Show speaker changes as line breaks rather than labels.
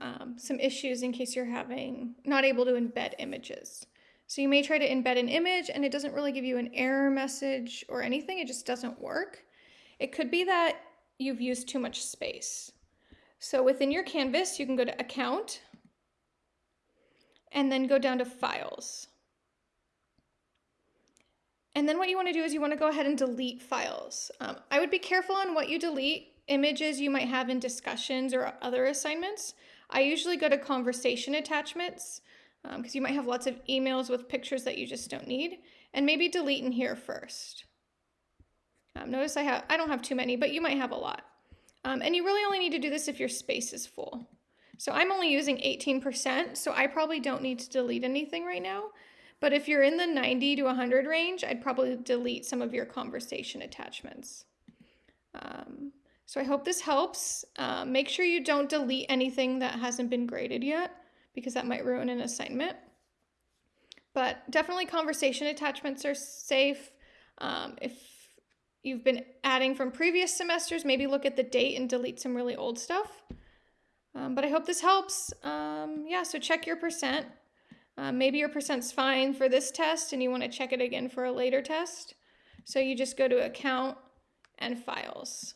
um, some issues in case you're having not able to embed images. So you may try to embed an image and it doesn't really give you an error message or anything, it just doesn't work. It could be that you've used too much space. So within your canvas, you can go to account and then go down to files. And then what you want to do is you want to go ahead and delete files. Um, I would be careful on what you delete, images you might have in discussions or other assignments. I usually go to conversation attachments because um, you might have lots of emails with pictures that you just don't need. And maybe delete in here first. Um, notice I have I don't have too many, but you might have a lot. Um, and you really only need to do this if your space is full. So I'm only using 18%, so I probably don't need to delete anything right now. But if you're in the 90 to 100 range, I'd probably delete some of your conversation attachments. So I hope this helps. Uh, make sure you don't delete anything that hasn't been graded yet because that might ruin an assignment. But definitely conversation attachments are safe. Um, if you've been adding from previous semesters, maybe look at the date and delete some really old stuff. Um, but I hope this helps. Um, yeah, so check your percent. Uh, maybe your percent's fine for this test and you want to check it again for a later test. So you just go to account and files.